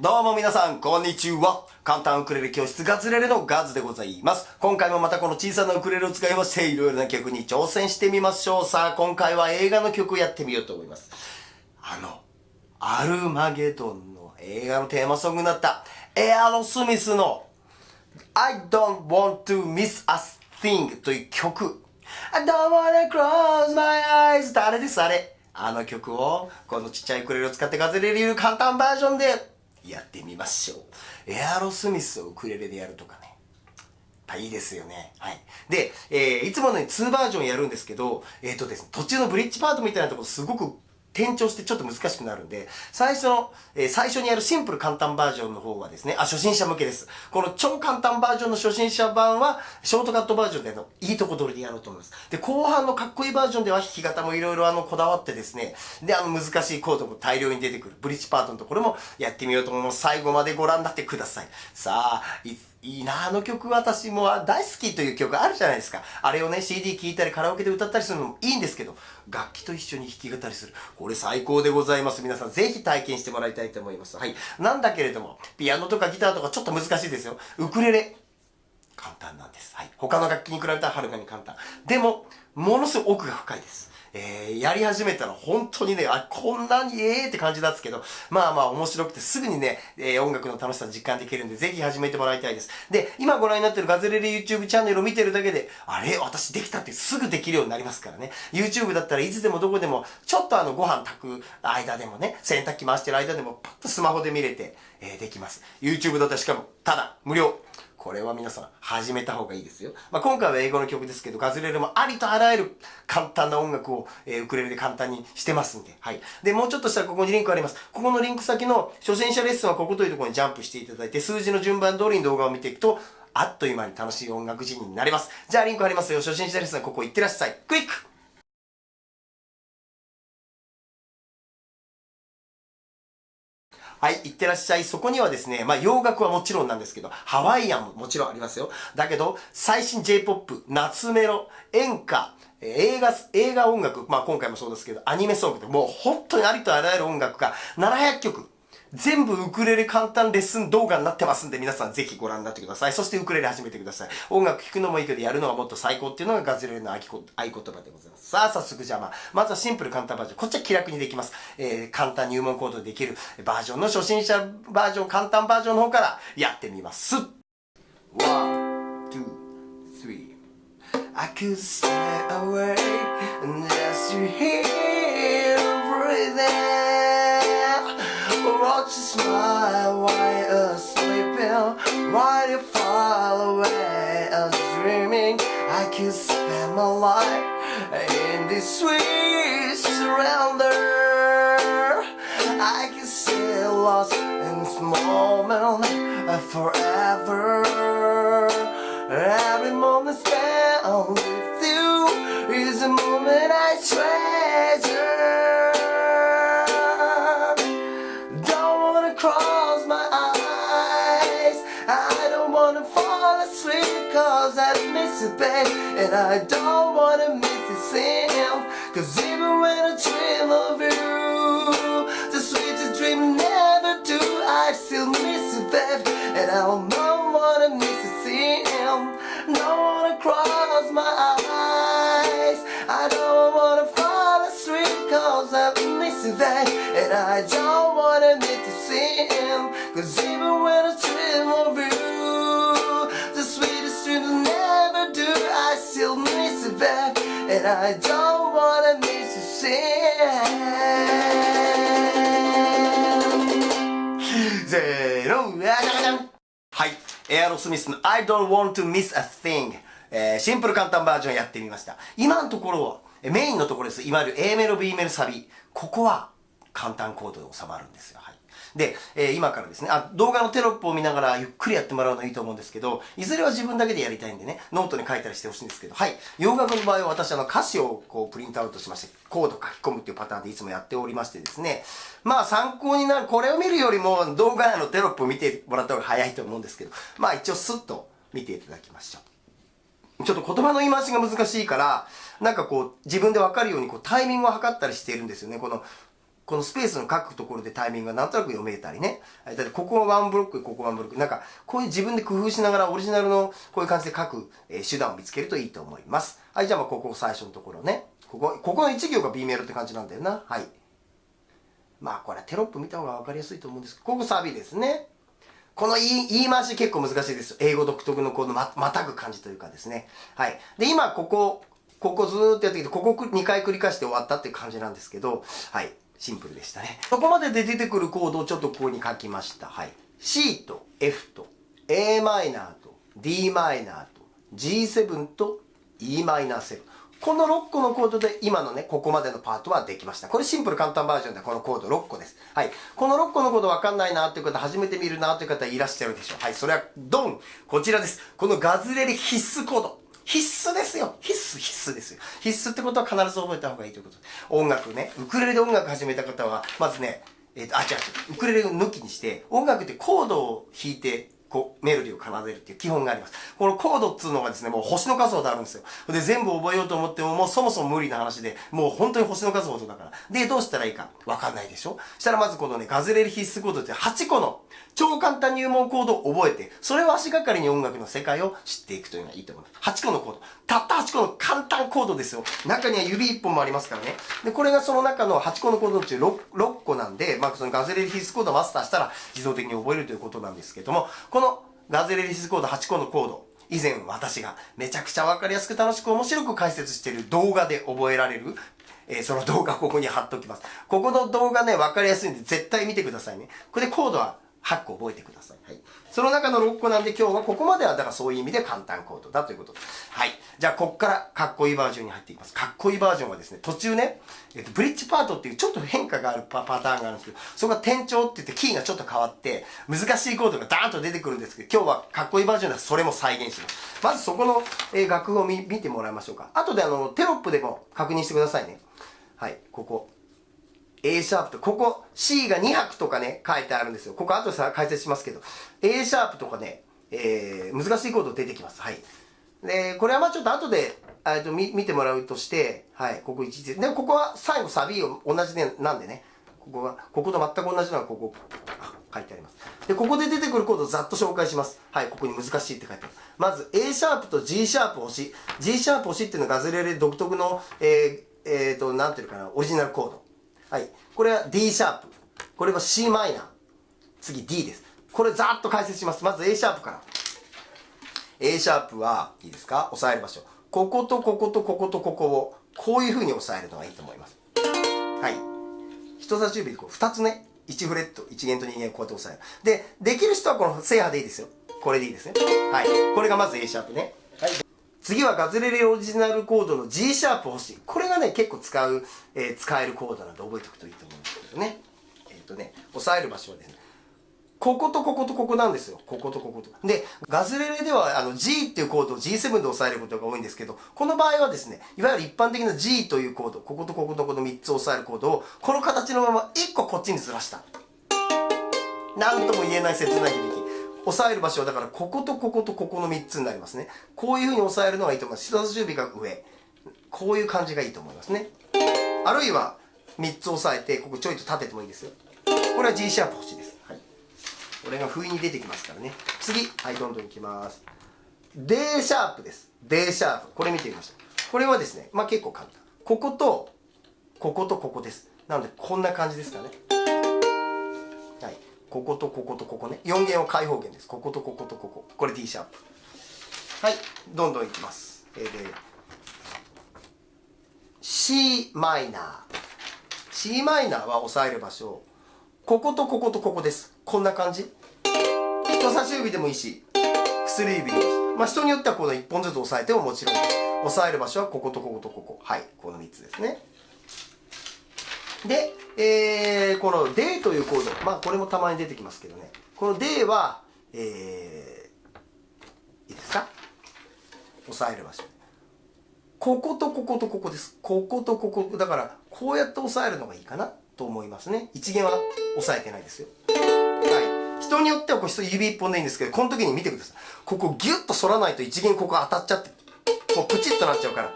どうも皆さん、こんにちは。簡単ウクレレ教室ガズレレのガズでございます。今回もまたこの小さなウクレレを使いまして、いろいろな曲に挑戦してみましょう。さあ、今回は映画の曲をやってみようと思います。あの、アルマゲドンの映画のテーマソングになった、エアロスミスの I don't want to miss a thing という曲。I don't wanna close my eyes ってあれです、あれ。あの曲を、このちっちゃいウクレレを使ってガズレレ流簡単バージョンでやってみましょう。エアロスミスをウクレレでやるとかね。いいですよね。はい。で、えー、いつものように2バージョンやるんですけど、えっ、ー、とですね、途中のブリッジパートみたいなところすごく転調してちょっと難しくなるんで、最初の、えー、最初にやるシンプル簡単バージョンの方はですね、あ、初心者向けです。この超簡単バージョンの初心者版は、ショートカットバージョンでの、いいとこ取りでやろうと思います。で、後半のかっこいいバージョンでは弾き方もいろいろあの、こだわってですね、で、あの、難しいコードも大量に出てくる、ブリッジパートのところもやってみようと思います。最後までご覧になってください。さあ、いいいなあの曲私も大好きという曲あるじゃないですか。あれをね、CD 聴いたりカラオケで歌ったりするのもいいんですけど、楽器と一緒に弾き語りする。これ最高でございます。皆さんぜひ体験してもらいたいと思います。はい。なんだけれども、ピアノとかギターとかちょっと難しいですよ。ウクレレ。簡単なんです。はい。他の楽器に比べたらはるかに簡単。でも、ものすごく奥が深いです。えー、やり始めたら本当にね、あ、こんなにええって感じなんですけど、まあまあ面白くてすぐにね、えー、音楽の楽しさ実感できるんで、ぜひ始めてもらいたいです。で、今ご覧になってるガズレレ YouTube チャンネルを見てるだけで、あれ？私できたってすぐできるようになりますからね。YouTube だったらいつでもどこでも、ちょっとあのご飯炊く間でもね、洗濯機回してる間でも、パッとスマホで見れて、えー、できます。YouTube だったらしかも、ただ、無料。これは皆さん始めた方がいいですよ。まあ、今回は英語の曲ですけど、ガズレレもありとあらゆる簡単な音楽を、えー、ウクレレで簡単にしてますんで。はい。で、もうちょっとしたらここにリンクあります。ここのリンク先の初心者レッスンはここというところにジャンプしていただいて、数字の順番通りに動画を見ていくと、あっという間に楽しい音楽人になります。じゃあリンクありますよ。初心者レッスンはここ行ってらっしゃい。クイックはい、いってらっしゃい。そこにはですね、まあ洋楽はもちろんなんですけど、ハワイアンももちろんありますよ。だけど、最新 J-POP、夏メロ、演歌、映画、映画音楽、まあ今回もそうですけど、アニメソングってもう本当にありとあらゆる音楽が700曲全部ウクレレ簡単レッスン動画になってますんで、皆さんぜひご覧になってください。そしてウクレレ始めてください。音楽聴くのもいいけど、やるのがもっと最高っていうのがガズレレの合言葉でございます。さあ、早速じゃあまあ、まずはシンプル簡単バージョン。こっちは気楽にできます。えー、簡単入門コードできるバージョンの初心者バージョン、簡単バージョンの方からやってみます。One, two, three. I could stay away just to hear breathing. Watch you smile while you're sleeping While you fall away as dreaming. I could spend my life in this sweet surrender. I can stay lost in this moment forever. Every moment spent with you is a moment I treasure And I don't wanna miss the same Cause even when I dream of you The sweetest dream never do. I still miss you babe And I don't wanna miss the same Don't wanna cross my eyes. I don't wanna fall asleep cause I miss you babe And I don't that I don't wanna miss a thing せーの、じゃじゃんはい。エアロスミスの I don't want to miss a thing えー、シンプル簡単バージョンやってみました。今のところは、メインのところです。いわゆる A メロ、B メロ、サビ。ここは簡単コードで収まるんですよ。はい。で、えー、今からですね、あ、動画のテロップを見ながらゆっくりやってもらうのいいと思うんですけど、いずれは自分だけでやりたいんでね、ノートに書いたりしてほしいんですけど、はい。洋楽の場合は私あの歌詞をこうプリントアウトしまして、コード書き込むっていうパターンでいつもやっておりましてですね、まあ参考になる、これを見るよりも動画内のテロップを見てもらった方が早いと思うんですけど、まあ一応スッと見ていただきましょう。ちょっと言葉の言い回しが難しいから、なんかこう、自分でわかるようにこうタイミングを測ったりしているんですよね。この、このスペースの書くところでタイミングがなんとなく読めたりね。だってここはワンブロック、ここワンブロック。なんか、こういう自分で工夫しながらオリジナルのこういう感じで書く、えー、手段を見つけるといいと思います。はい、じゃあまあここ最初のところね。ここ、ここの1行が B メロって感じなんだよな。はい。まあこれテロップ見た方が分かりやすいと思うんですけど、ここサビですね。この言い言い回し結構難しいです。英語独特のこのま、またぐ感じというかですね。はい。で、今ここ、ここずーっとやってきて、ここ2回繰り返して終わったっていう感じなんですけど、はい。シンプルでしたね。そこまでで出てくるコードをちょっとここに書きました。はい。C と F と a マイナーと d マイナーと G7 と e マイナー7。この6個のコードで今のね、ここまでのパートはできました。これシンプル簡単バージョンでこのコード6個です。はい。この6個のコードわかんないなっていう方、初めて見るなっていう方いらっしゃるでしょう。はい。それは、ドンこちらです。このガズレレ必須コード。必須ですよ。必須、必須ですよ。必須ってことは必ず覚えた方がいいということで音楽ね、ウクレレで音楽始めた方は、まずね、えっ、ー、と、あ、違う、ウクレレを抜きにして、音楽ってコードを弾いて、こう、メロディを奏でるっていう基本があります。このコードっつうのがですね、もう星の数ほどあるんですよ。で、全部覚えようと思っても、もうそもそも無理な話で、もう本当に星の数ほどだから。で、どうしたらいいかわかんないでしょしたらまずこのね、ガズレレ必須コードって8個の超簡単入門コードを覚えて、それを足がかりに音楽の世界を知っていくというのがいいと思います。8個のコード。たった8個の簡単コードですよ。中には指1本もありますからね。で、これがその中の8個のコードのうち 6, 6個なんで、まあ、そのガズレレ必須コードをマスターしたら自動的に覚えるということなんですけども、このガズレレ必須コード8個のコード。以前私がめちゃくちゃわかりやすく楽しく面白く解説している動画で覚えられるえー、その動画ここに貼っておきます。ここの動画ね、わかりやすいんで絶対見てくださいね。これでコードは8個覚えてください。はい。その中の6個なんで今日はここまではだからそういう意味で簡単コードだということです。はい。じゃあこっからかっこいいバージョンに入っていきます。かっこいいバージョンはですね、途中ね、えっと、ブリッジパートっていうちょっと変化があるパターンがあるんですけど、そこが転調って言ってキーがちょっと変わって、難しいコードがダーンと出てくるんですけど、今日はかっこいいバージョンではそれも再現します。まずそこの、え、楽譜を見てもらいましょうか。後であの、テロップでも確認してくださいね。はい、ここ。A シャープと、ここ C が2拍とかね、書いてあるんですよ。ここ後でさ解説しますけど、A シャープとかね、えー、難しいコード出てきます。はい。で、これはまあちょっと後で、えっと、見、見てもらうとして、はい、ここ1で、ここは最後サビを同じで、なんでね、ここは、ここと全く同じのがここ、書いてあります。で、ここで出てくるコードをざっと紹介します。はい、ここに難しいって書いてある。まず、A シャープと G シャープ押し。G シャープ押しっていうのはガズレレ独特の、えー、えっ、ー、と、なんていうかな、オリジナルコード。はい。これは D シャープ。これは c マイナー。次 D です。これざーっと解説します。まず A シャープから。A シャープは、いいですか？押さえる場所。こことこことこことここを、こういう風に押さえるのがいいと思います。はい。人差し指でこう、二つね、1フレット、1弦と2弦こうやって押さえる。で、できる人はこの制覇でいいですよ。これでいいですね。はい。これがまず A シャープね。次はガズレレオリジナルコードの G シャープ欲しい。これがね、結構使う、えー、使えるコードなんで覚えておくといいと思うんですけどね。えっ、ー、とね、押さえる場所はですね、こことこことここなんですよ。こことここと。で、ガズレレではあの G っていうコードを G7 で押さえることが多いんですけど、この場合はですね、いわゆる一般的な G というコード、こことこことこの3つ押さえるコードを、この形のまま1個こっちにずらした。なんとも言えない切ない響き。押さえる場所はだからこことこことここの3つになりますね。こういう風に押さえるのがいいと思います。人差し指が上。こういう感じがいいと思いますね。あるいは3つ押さえて、ここちょいと立ててもいいですよ。これは G シャープ欲しいです。はい。これが不意に出てきますからね。次。はい、どんどんいきます。D シャープです。D シャープ。これ見てみましょう。これはですね、まあ結構簡単。ここと、こことここです。なので、こんな感じですかね。こことこことここね。4弦は開放弦です。こことこことここ。これ D シャープ。はい。どんどんいきます。えー、で、C マイナー。C マイナーは押さえる場所。こことこことここです。こんな感じ。人差し指でもいいし、薬指でもいいし。まあ人によってはこの1本ずつ押さえてももちろんです。押さえる場所はこことこことここ。はい。この3つですね。で、えー、この D というコード、まあこれもたまに出てきますけどね。この D は、えー、いいですか？押さえる場所。こことこことここです。こことここ。だから、こうやって押さえるのがいいかなと思いますね。一弦は押さえてないですよ。はい。人によってはこう指一本でいいんですけど、この時に見てください。ここギュッと反らないと一弦ここ当たっちゃって、もうプチッとなっちゃうから。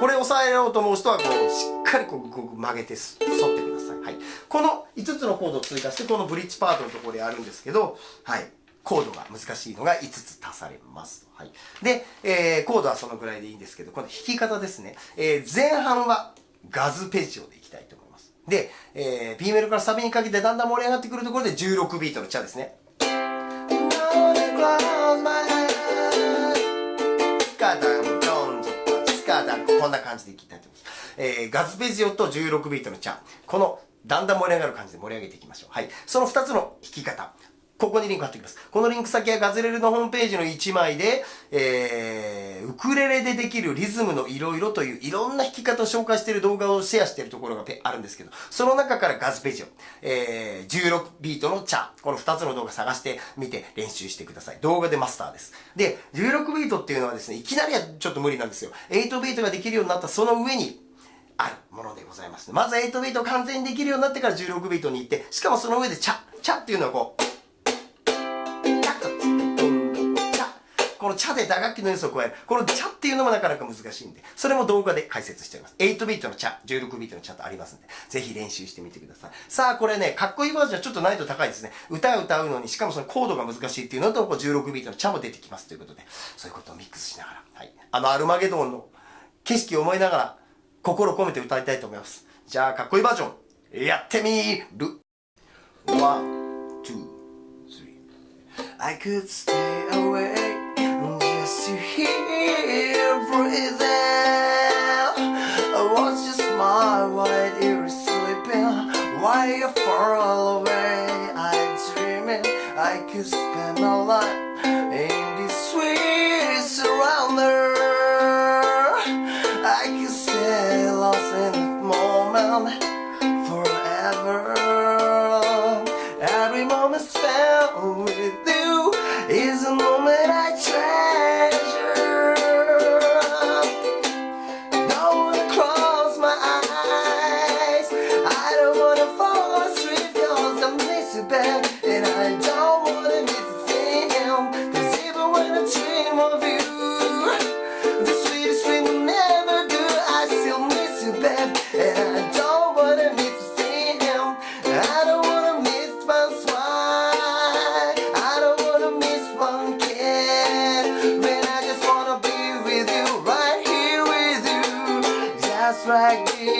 これ押さえようと思う人はこうしっかりこう曲げて反ってください。はい。この5つのコードを追加して、このブリッジパートのところでやるんですけど、はい。コードが難しいのが5つ足されます。はい。で、えー、コードはそのぐらいでいいんですけど、この弾き方ですね。えー、前半はガズペジオでいきたいと思います。で、えー、B メロからサビにかけてだんだん盛り上がってくるところで16ビートのチャですね。こんな感じでいきたいと思います。えー、ガズペジオと16ビートのチャン。この、だんだん盛り上がる感じで盛り上げていきましょう。はい。その2つの弾き方。ここにリンク貼っておきます。このリンク先はガズレレのホームページの1枚で、えー、ウクレレでできるリズムのいろいろといういろんな弾き方を紹介している動画をシェアしているところがあるんですけど、その中からガズペジを、えー、16ビートのチャ、この2つの動画探してみて練習してください。動画でマスターです。で、16ビートっていうのはですね、いきなりはちょっと無理なんですよ。8ビートができるようになったその上に、あるものでございます、まず8ビート完全にできるようになってから16ビートに行って、しかもその上でチャ、チャっていうのはこう、このチャで打楽器の要素を加える。このチャっていうのもなかなか難しいんで、それも動画で解説しております。8ビートのチャ、16ビートのチャとありますんで、ぜひ練習してみてください。さあ、これね、かっこいいバージョンはちょっと難易度高いですね。歌を歌うのに、しかもそのコードが難しいっていうのと、こう16ビートのチャも出てきますということで、そういうことをミックスしながら、はい。あの、アルマゲドンの景色を思いながら、心込めて歌いたいと思います。じゃあ、かっこいいバージョン、やってみる。One, two, three. I could stay to hear breathing. I watch you smile while you're sleeping. While you're far away, I'm dreaming. I could spend my life in this sweet surrender. I could stay lost in that moment forever. Every moment spent with yeah.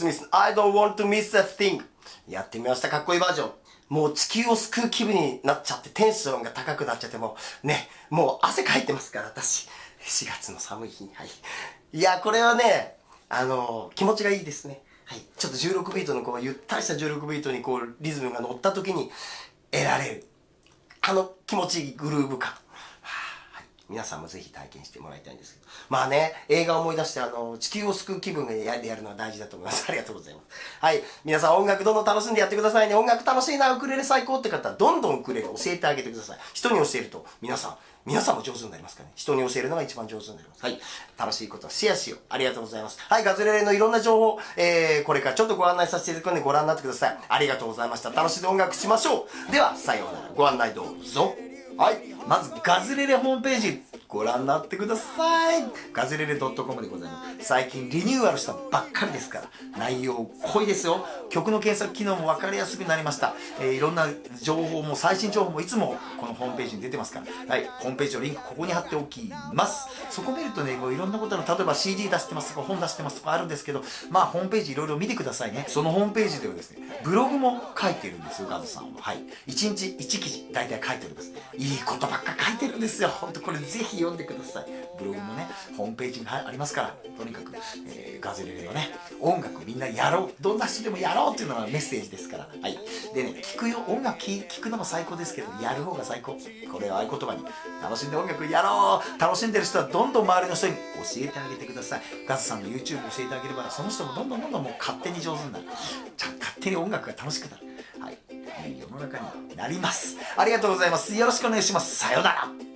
スミス、I don't want to miss a thing. やってみました。かっこいいバージョン。もう地球を救う気分になっちゃって、テンションが高くなっちゃって、もうね、もう汗かいてますから、私。4月の寒い日に。はい。いや、これはね、あの、気持ちがいいですね。はい。ちょっと16ビートのこう、ゆったりした16ビートにこう、リズムが乗った時に得られる。あの気持ちいいグルーヴ感。皆さんもぜひ体験してもらいたいんですけど。まあね、映画を思い出して、あの、地球を救う気分でややるのは大事だと思います。ありがとうございます。はい。皆さん音楽どんどん楽しんでやってくださいね。音楽楽しいな、ウクレレ最高って方は、どんどんウクレレ教えてあげてください。人に教えると、皆さん、皆さんも上手になりますからね。人に教えるのが一番上手になります。はい。楽しいことをシェアしよう。ありがとうございます。はい。ガズレレのいろんな情報、えー、これからちょっとご案内させていただくのでご覧になってください。ありがとうございました。楽しんで音楽しましょう。では、さようなら。ご案内どうぞ。はい。まず、ガズレレホームページ、ご覧になってください。ガズレレ .com でございます。最近リニューアルしたばっかりですから。内容濃いですよ。曲の検索機能も分かりやすくなりました、えー、いろんな情報も最新情報もいつもこのホームページに出てますから。はい。ホームページのリンクここに貼っておきます。そこ見るとねもういろんなことの例えば CD 出してますとか本出してますとかあるんですけどまあホームページいろいろ見てくださいね。そのホームページではですねブログも書いてるんですよガズさんは。はい。1日1記事大体書いております。いいことばっか書いてるんですよ。本当これぜひ読んでください。ブログもねホームページにありますからとにかく、えー、ガズレレのね音楽みんなやろうどんな人でもやろうっていうのがメッセージですから。はい。でね聞くよ音楽聴くのも最高ですけどやる方が最高。これを合言葉に楽しんで音楽やろう楽しんでる人はどんどん周りの人に教えてあげてください。ガズさんの YouTube 教えてあげればその人もどんどんどんどんもう勝手に上手になる。じゃあ勝手に音楽が楽しくなる。はい。いい。世の中になります。ありがとうございます。よろしくお願いします。さようなら。